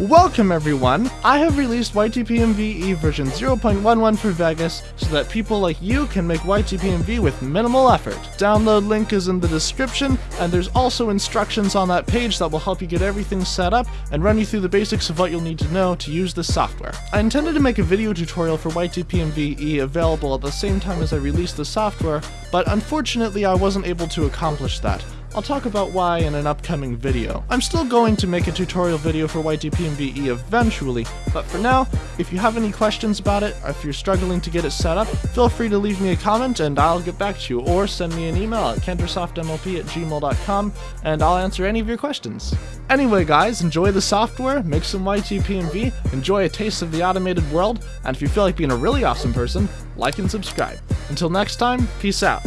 Welcome everyone! I have released YTPMVE version 0.11 for Vegas so that people like you can make YTPMV with minimal effort. Download link is in the description, and there's also instructions on that page that will help you get everything set up and run you through the basics of what you'll need to know to use this software. I intended to make a video tutorial for YTPMVE available at the same time as I released the software, but unfortunately I wasn't able to accomplish that. I'll talk about why in an upcoming video. I'm still going to make a tutorial video for YTPMVE eventually, but for now, if you have any questions about it, if you're struggling to get it set up, feel free to leave me a comment and I'll get back to you, or send me an email at kendersoftmlp at gmail.com and I'll answer any of your questions. Anyway guys, enjoy the software, make some YTPMV, enjoy a taste of the automated world, and if you feel like being a really awesome person, like and subscribe. Until next time, peace out.